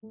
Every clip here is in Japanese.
う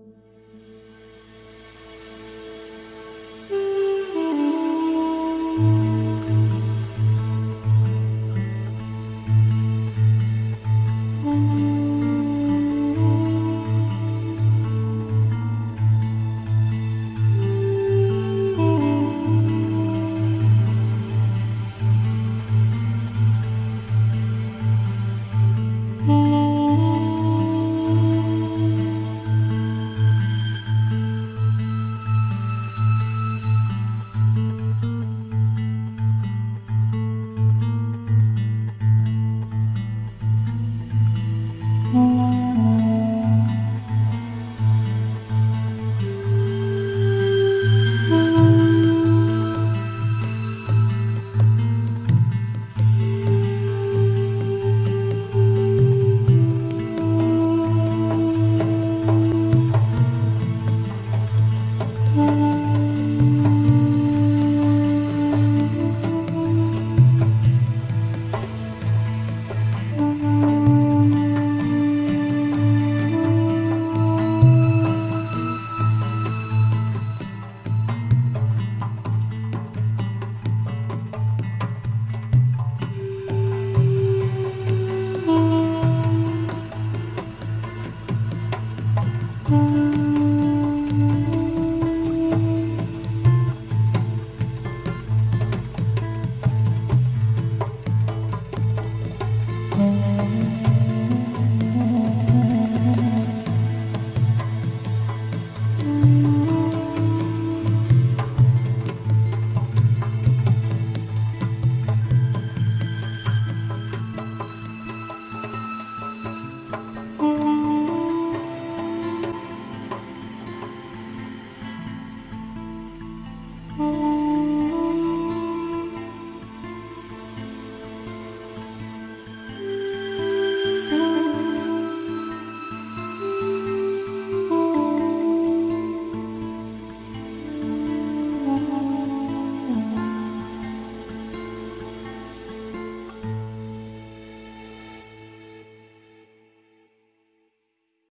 Música